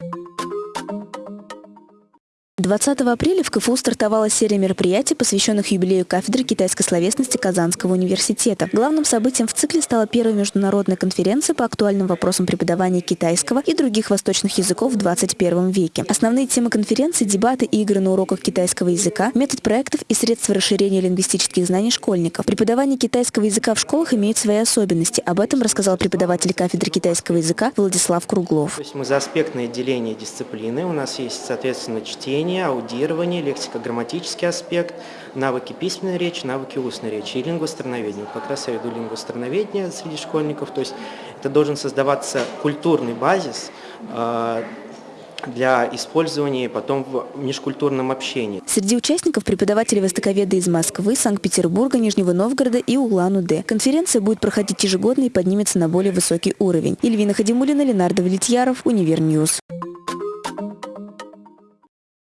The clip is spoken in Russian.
Thank you 20 апреля в КФУ стартовала серия мероприятий, посвященных юбилею кафедры китайской словесности Казанского университета. Главным событием в цикле стала первая международная конференция по актуальным вопросам преподавания китайского и других восточных языков в 21 веке. Основные темы конференции – дебаты и игры на уроках китайского языка, метод проектов и средства расширения лингвистических знаний школьников. Преподавание китайского языка в школах имеет свои особенности. Об этом рассказал преподаватель кафедры китайского языка Владислав Круглов. То есть мы за аспектное деление дисциплины. У нас есть, соответственно, чтение, чтение, аудирование, лексико-грамматический аспект, навыки письменной речи, навыки устной речи и лингвострановедение. Как раз я веду лингвострановедение среди школьников, то есть это должен создаваться культурный базис, э, для использования потом в межкультурном общении. Среди участников преподаватели востоковеды из Москвы, Санкт-Петербурга, Нижнего Новгорода и Улан-Удэ. Конференция будет проходить ежегодно и поднимется на более высокий уровень. Ильвина Хадимулина, Ленар Довлетьяров, Univer News.